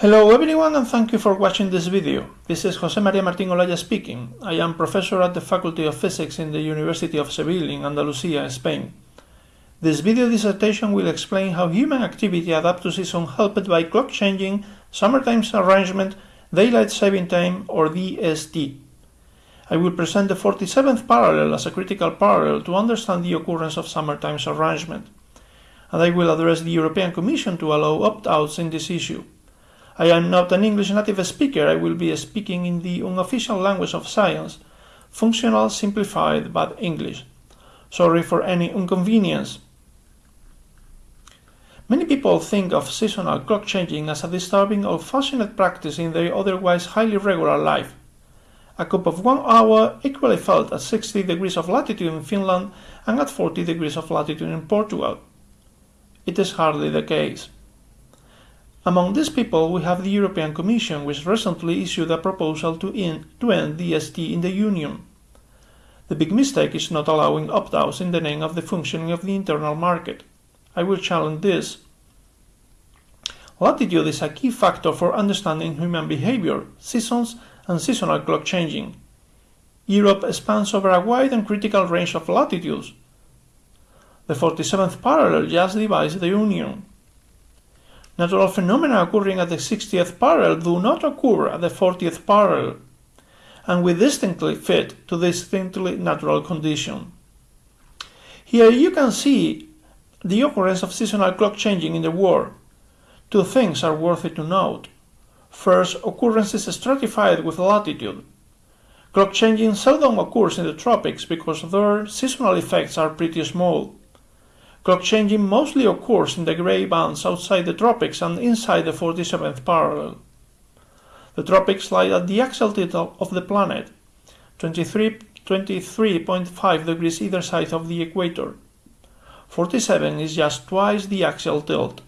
Hello everyone and thank you for watching this video. This is Jose Maria Martin Olalla speaking. I am professor at the Faculty of Physics in the University of Seville in Andalusia, Spain. This video dissertation will explain how human activity adapt to season helped by clock changing, summertime arrangement, daylight saving time or DST. I will present the 47th parallel as a critical parallel to understand the occurrence of summertime arrangement. And I will address the European Commission to allow opt-outs in this issue. I am not an English native speaker, I will be speaking in the unofficial language of science, functional simplified but English. Sorry for any inconvenience. Many people think of seasonal clock changing as a disturbing old-fashioned practice in their otherwise highly regular life. A cup of one hour equally felt at 60 degrees of latitude in Finland and at 40 degrees of latitude in Portugal. It is hardly the case. Among these people, we have the European Commission, which recently issued a proposal to end, to end DST in the Union. The big mistake is not allowing opt-outs in the name of the functioning of the internal market. I will challenge this. Latitude is a key factor for understanding human behavior, seasons, and seasonal clock changing. Europe spans over a wide and critical range of latitudes. The 47th parallel just divides the Union. Natural phenomena occurring at the 60th parallel do not occur at the 40th parallel, and we distinctly fit to distinctly natural condition. Here you can see the occurrence of seasonal clock changing in the world. Two things are worthy to note. First, occurrence is stratified with latitude. Clock changing seldom occurs in the tropics because their seasonal effects are pretty small. Clock changing mostly occurs in the gray bands outside the tropics and inside the 47th parallel. The tropics lie at the axial tilt of the planet, 23.5 degrees either side of the equator. 47 is just twice the axial tilt.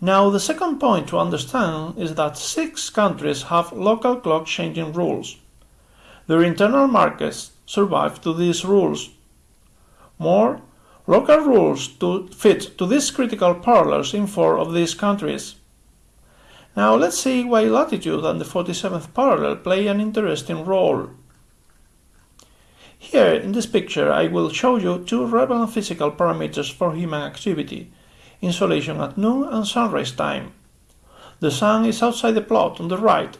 Now the second point to understand is that six countries have local clock changing rules. Their internal markets survive to these rules. More, Local rules to fit to these critical parallels in four of these countries. Now let's see why latitude and the 47th parallel play an interesting role. Here in this picture I will show you two relevant physical parameters for human activity, insolation at noon and sunrise time. The sun is outside the plot on the right.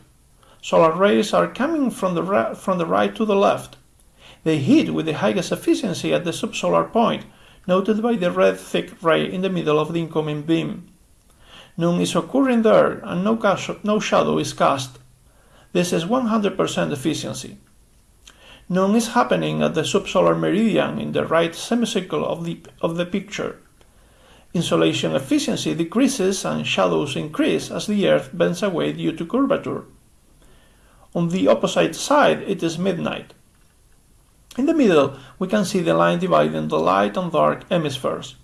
Solar rays are coming from the, from the right to the left. They hit with the highest efficiency at the subsolar point noted by the red thick ray in the middle of the incoming beam. Noon is occurring there and no, no shadow is cast. This is 100% efficiency. Noon is happening at the subsolar meridian in the right semicircle of the, of the picture. Insolation efficiency decreases and shadows increase as the Earth bends away due to curvature. On the opposite side, it is midnight. In the middle, we can see the line dividing the light and dark hemispheres.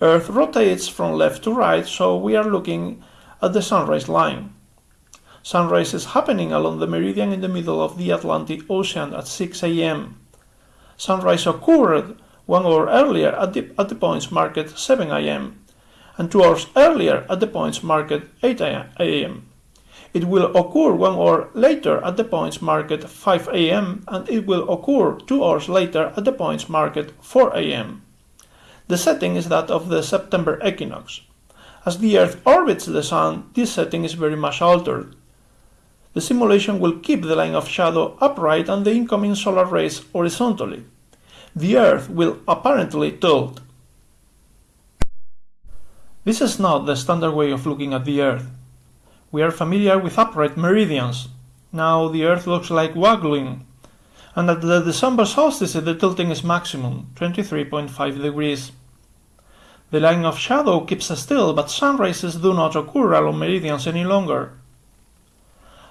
Earth rotates from left to right, so we are looking at the sunrise line. Sunrise is happening along the meridian in the middle of the Atlantic Ocean at 6 a.m. Sunrise occurred one hour earlier at the, at the points marked 7 a.m. and two hours earlier at the points marked 8 a.m. It will occur one hour later at the points marked 5 am and it will occur two hours later at the points marked 4 am. The setting is that of the September equinox. As the Earth orbits the Sun, this setting is very much altered. The simulation will keep the line of shadow upright and the incoming solar rays horizontally. The Earth will apparently tilt. This is not the standard way of looking at the Earth. We are familiar with upright meridians. Now the Earth looks like waggling. And at the December solstice the tilting is maximum, 23.5 degrees. The line of shadow keeps still, but sunrises do not occur along meridians any longer.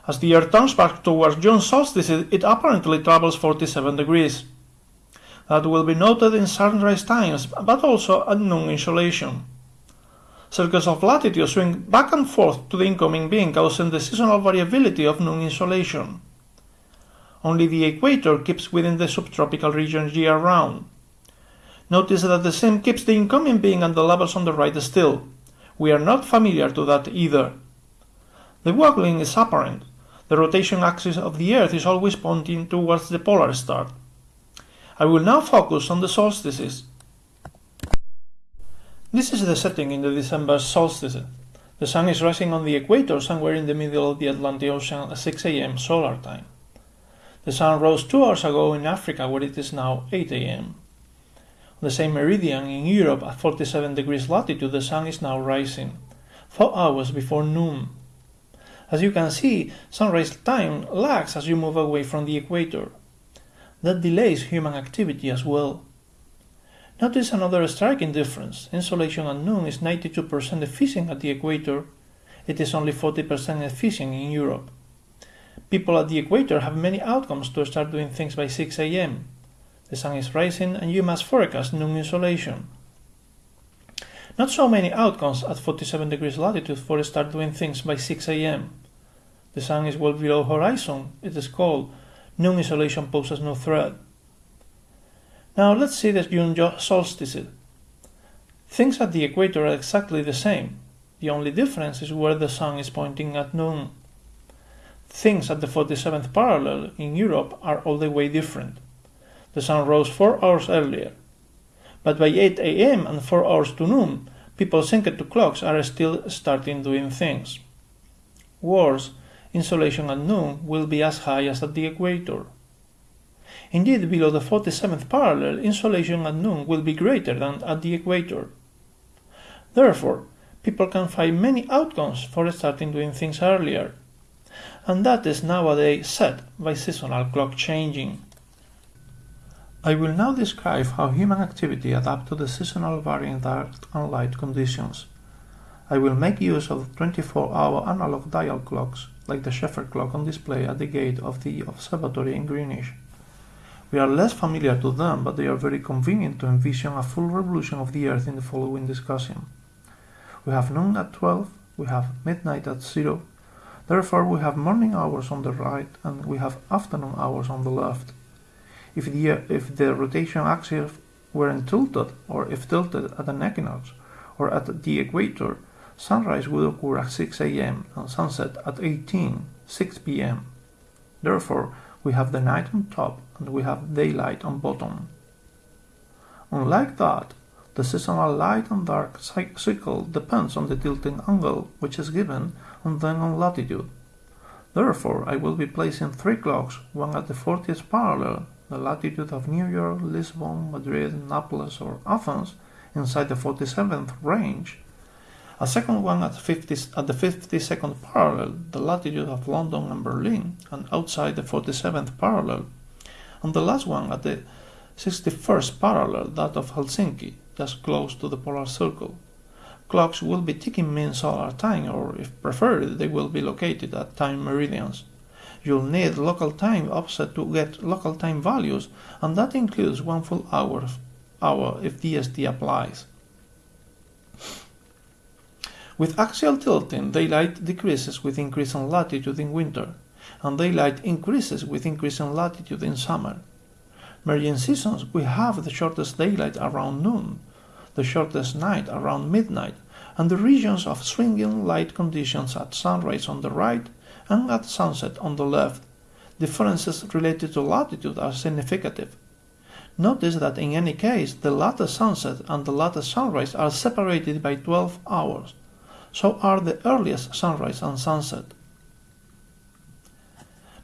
As the Earth turns back towards June solstice, it apparently travels 47 degrees. That will be noted in sunrise times, but also at noon insolation. Circles of latitude swing back and forth to the incoming beam, causing the seasonal variability of noon insolation. Only the equator keeps within the subtropical region year-round. Notice that the same keeps the incoming beam and the levels on the right still. We are not familiar to that either. The waggling is apparent. The rotation axis of the Earth is always pointing towards the polar star. I will now focus on the solstices. This is the setting in the December solstice. The sun is rising on the equator somewhere in the middle of the Atlantic Ocean at 6 am solar time. The sun rose two hours ago in Africa where it is now 8 am. On the same meridian in Europe at 47 degrees latitude the sun is now rising, four hours before noon. As you can see, sunrise time lags as you move away from the equator. That delays human activity as well. Notice another striking difference. Insolation at noon is 92% efficient at the equator. It is only 40% efficient in Europe. People at the equator have many outcomes to start doing things by 6 am. The sun is rising and you must forecast noon insolation. Not so many outcomes at 47 degrees latitude for start doing things by 6 am. The sun is well below horizon, it is cold, noon insolation poses no threat. Now let's see the June solstice. Things at the equator are exactly the same. The only difference is where the sun is pointing at noon. Things at the 47th parallel in Europe are all the way different. The sun rose 4 hours earlier. But by 8 am and 4 hours to noon, people synced to clocks are still starting doing things. Worse, insolation at noon will be as high as at the equator. Indeed, below the 47th parallel, insolation at noon will be greater than at the equator. Therefore, people can find many outcomes for starting doing things earlier, and that is nowadays set by seasonal clock changing. I will now describe how human activity adapts to the seasonal varying dark and light conditions. I will make use of 24-hour analog dial clocks, like the Shepherd clock on display at the gate of the observatory in Greenwich. We are less familiar to them, but they are very convenient to envision a full revolution of the Earth in the following discussion. We have noon at 12, we have midnight at 0, therefore we have morning hours on the right and we have afternoon hours on the left. If the, if the rotation axis weren't tilted, or if tilted at an equinox, or at the equator, sunrise would occur at 6 am and sunset at 18, 6 pm. Therefore, we have the night on top and we have daylight on bottom. Unlike that, the seasonal light and dark cycle depends on the tilting angle which is given and then on latitude. Therefore, I will be placing three clocks, one at the 40th parallel, the latitude of New York, Lisbon, Madrid, Naples or Athens, inside the 47th range, a second one at, 50, at the 52nd parallel, the latitude of London and Berlin, and outside the 47th parallel, and the last one at the 61st parallel, that of Helsinki, just close to the polar circle. Clocks will be ticking mean solar time, or if preferred, they will be located at time meridians. You'll need local time offset to get local time values, and that includes one full hour, hour if DST applies. With axial tilting, daylight decreases with increase in latitude in winter, and daylight increases with increase in latitude in summer. Meridian seasons, we have the shortest daylight around noon, the shortest night around midnight, and the regions of swinging light conditions at sunrise on the right and at sunset on the left. Differences related to latitude are significant. Notice that in any case, the latter sunset and the latter sunrise are separated by 12 hours so are the earliest sunrise and sunset.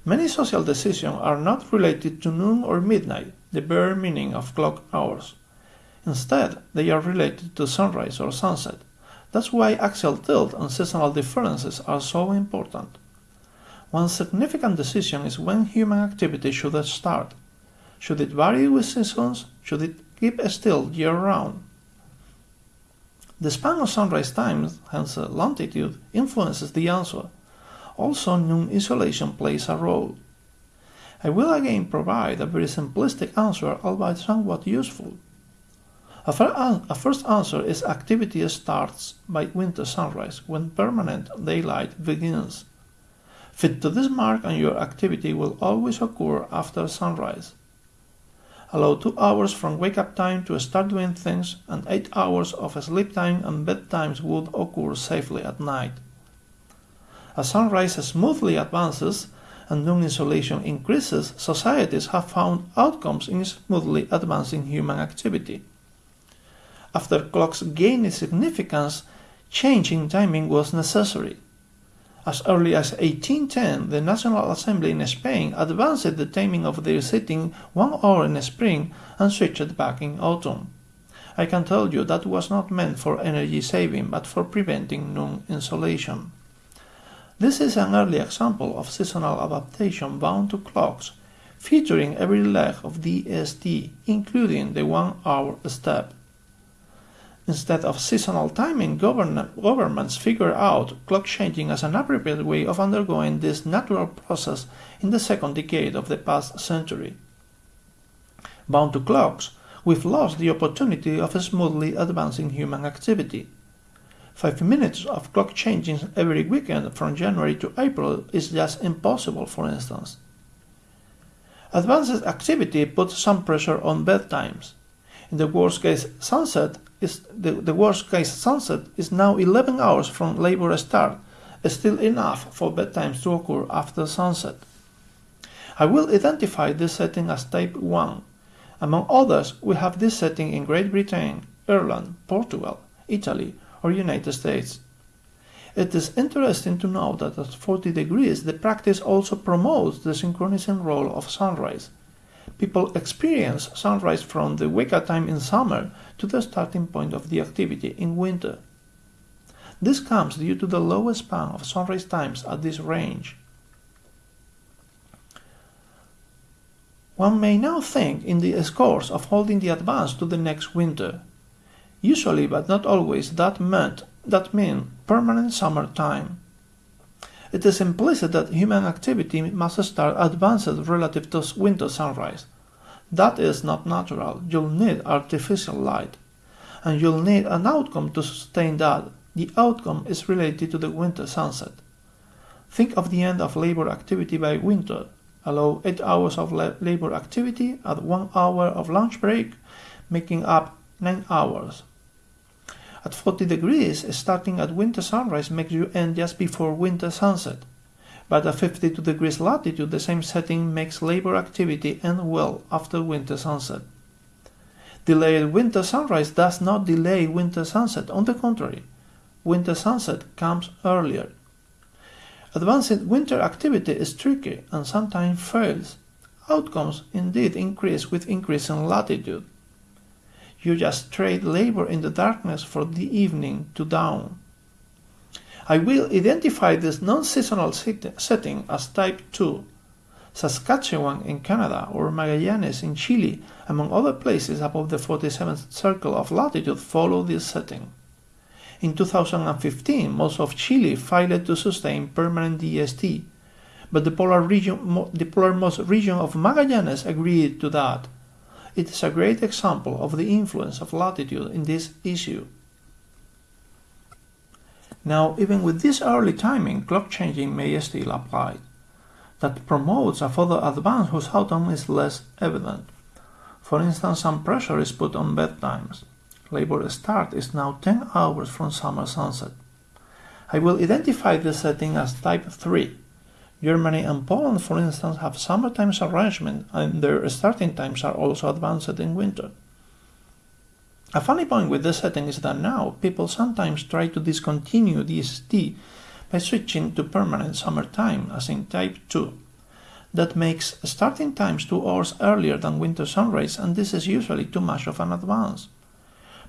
Many social decisions are not related to noon or midnight, the bare meaning of clock hours. Instead, they are related to sunrise or sunset. That's why axial tilt and seasonal differences are so important. One significant decision is when human activity should start. Should it vary with seasons? Should it keep still year round? The span of sunrise times, hence longitude, influences the answer. Also, noon insolation plays a role. I will again provide a very simplistic answer, albeit somewhat useful. A, a first answer is activity starts by winter sunrise, when permanent daylight begins. Fit to this mark and your activity will always occur after sunrise. Allow 2 hours from wake up time to start doing things, and 8 hours of sleep time and bedtimes would occur safely at night. As sunrise smoothly advances and noon insolation increases, societies have found outcomes in smoothly advancing human activity. After clocks gained significance, change in timing was necessary. As early as 1810, the National Assembly in Spain advanced the timing of their sitting one hour in spring and switched back in autumn. I can tell you that was not meant for energy saving but for preventing noon insolation. This is an early example of seasonal adaptation bound to clocks, featuring every leg of DST, including the one hour step. Instead of seasonal timing, governments figure out clock changing as an appropriate way of undergoing this natural process in the second decade of the past century. Bound to clocks, we've lost the opportunity of smoothly advancing human activity. Five minutes of clock changing every weekend from January to April is just impossible, for instance. Advanced activity puts some pressure on bedtimes. In the worst case sunset is the, the worst case sunset is now 11 hours from labor start, still enough for bedtimes to occur after sunset. I will identify this setting as type 1. Among others, we have this setting in Great Britain, Ireland, Portugal, Italy, or United States. It is interesting to note that at 40 degrees the practice also promotes the synchronizing role of sunrise. People experience sunrise from the wake-up time in summer to the starting point of the activity in winter. This comes due to the low span of sunrise times at this range. One may now think in the course of holding the advance to the next winter. Usually, but not always, that meant that mean permanent summer time. It is implicit that human activity must start advanced relative to winter sunrise. That is not natural. You'll need artificial light. And you'll need an outcome to sustain that. The outcome is related to the winter sunset. Think of the end of labor activity by winter. Allow 8 hours of labor activity at 1 hour of lunch break, making up 9 hours. At 40 degrees, starting at winter sunrise makes you end just before winter sunset. But at 52 degrees latitude, the same setting makes labor activity end well after winter sunset. Delayed winter sunrise does not delay winter sunset, on the contrary, winter sunset comes earlier. Advanced winter activity is tricky and sometimes fails. Outcomes indeed increase with increasing latitude. You just trade labor in the darkness for the evening to dawn. I will identify this non-seasonal setting as type 2. Saskatchewan in Canada or Magallanes in Chile, among other places above the 47th circle of latitude, follow this setting. In 2015, most of Chile failed to sustain permanent DST, but the polar region, the polarmost region of Magallanes agreed to that. It is a great example of the influence of latitude in this issue. Now, even with this early timing, clock changing may still apply. That promotes a further advance whose outcome is less evident. For instance, some pressure is put on bedtimes. Labor start is now 10 hours from summer sunset. I will identify this setting as type 3 Germany and Poland, for instance, have summertime arrangement and their starting times are also advanced in winter. A funny point with this setting is that now people sometimes try to discontinue DST by switching to permanent summer time, as in Type 2. That makes starting times two hours earlier than winter sunrise, and this is usually too much of an advance.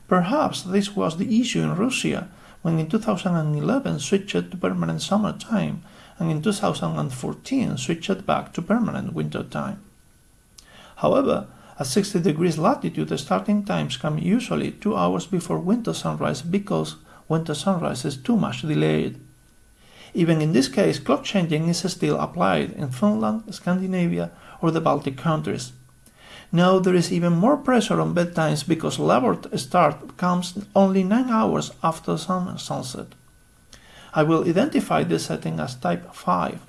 Perhaps this was the issue in Russia when in 2011 switched to permanent summertime and in 2014 switched back to permanent winter time. However, at 60 degrees latitude, the starting times come usually two hours before winter sunrise because winter sunrise is too much delayed. Even in this case, clock changing is still applied in Finland, Scandinavia, or the Baltic countries. Now there is even more pressure on bedtimes because labor start comes only 9 hours after sun sunset. I will identify this setting as type 5.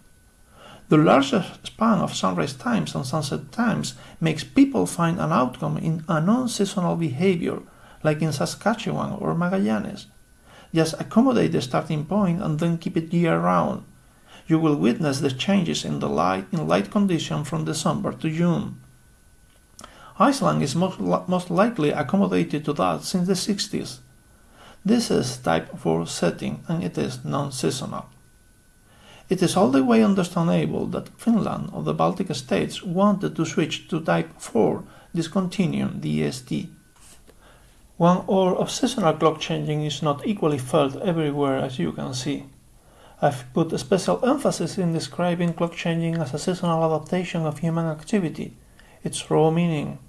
The larger span of sunrise times and sunset times makes people find an outcome in a non-seasonal behavior, like in Saskatchewan or Magallanes. Just accommodate the starting point and then keep it year-round. You will witness the changes in the light in light condition from December to June. Iceland is most, most likely accommodated to that since the 60s. This is type 4 setting and it is non-seasonal. It is all the way understandable that Finland or the Baltic states wanted to switch to type 4, discontinuing the DST. One hour of seasonal clock changing is not equally felt everywhere as you can see. I've put a special emphasis in describing clock changing as a seasonal adaptation of human activity, its raw meaning.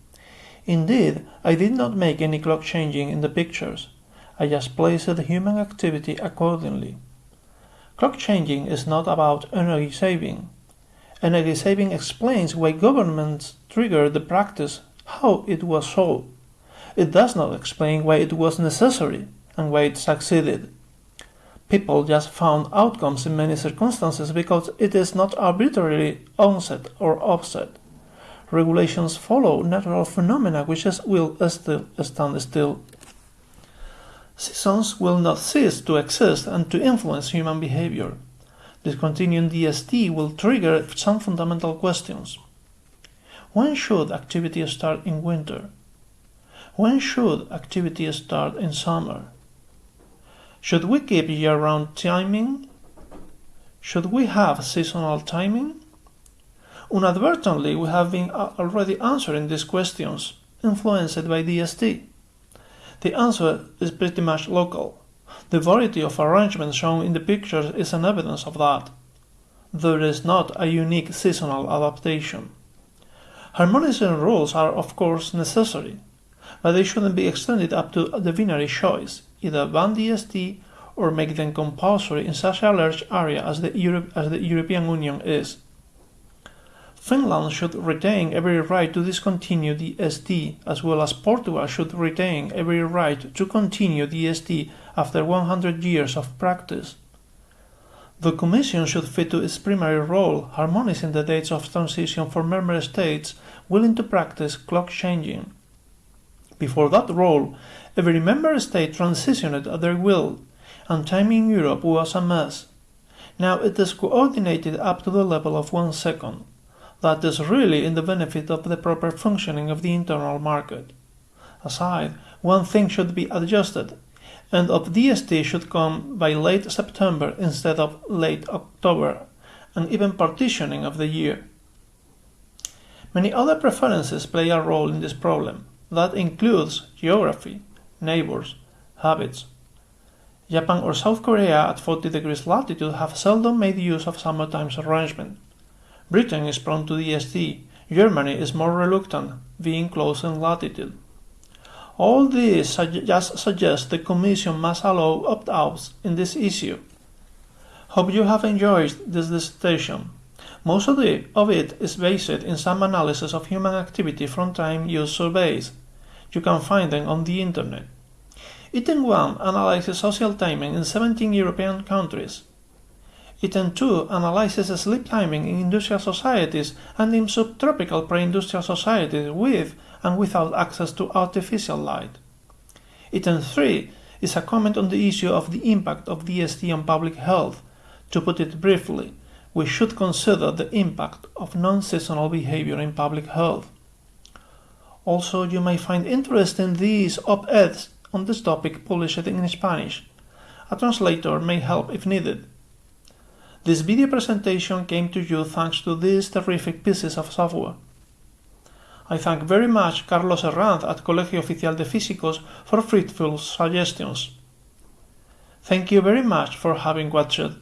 Indeed, I did not make any clock changing in the pictures. I just placed the human activity accordingly. Clock changing is not about energy saving. Energy saving explains why governments triggered the practice, how it was so. It does not explain why it was necessary and why it succeeded. People just found outcomes in many circumstances because it is not arbitrarily onset or offset regulations follow natural phenomena which will still stand still. Seasons will not cease to exist and to influence human behavior. Discontinuing DST will trigger some fundamental questions. When should activity start in winter? When should activity start in summer? Should we keep year-round timing? Should we have seasonal timing? Unadvertently, we have been already answering these questions, influenced by DST. The answer is pretty much local. The variety of arrangements shown in the pictures is an evidence of that. There is not a unique seasonal adaptation. Harmonizing rules are of course necessary, but they shouldn't be extended up to the binary choice, either ban DST or make them compulsory in such a large area as the, Europe, as the European Union is. Finland should retain every right to discontinue the ST, as well as Portugal should retain every right to continue DST after 100 years of practice. The Commission should fit to its primary role, harmonizing the dates of transition for member states willing to practice clock changing. Before that role, every member state transitioned at their will, and time in Europe was a mess. Now it is coordinated up to the level of one second that is really in the benefit of the proper functioning of the internal market. Aside, one thing should be adjusted, and of DST should come by late September instead of late October, and even partitioning of the year. Many other preferences play a role in this problem. That includes geography, neighbors, habits. Japan or South Korea at 40 degrees latitude have seldom made use of summertime arrangement. Britain is prone to DST. Germany is more reluctant, being close in latitude. All this just suggests the Commission must allow opt-outs in this issue. Hope you have enjoyed this dissertation. Most of, the, of it is based in some analysis of human activity from time use surveys. You can find them on the internet. Item 1 analyzes social timing in 17 European countries. Item 2 analyzes sleep timing in industrial societies and in subtropical pre-industrial societies with and without access to artificial light. Item 3 is a comment on the issue of the impact of DST on public health. To put it briefly, we should consider the impact of non-seasonal behavior in public health. Also, you may find interesting these op-eds on this topic published in Spanish. A translator may help if needed. This video presentation came to you thanks to these terrific pieces of software. I thank very much Carlos Herranz at Colegio Oficial de Físicos for fruitful suggestions. Thank you very much for having watched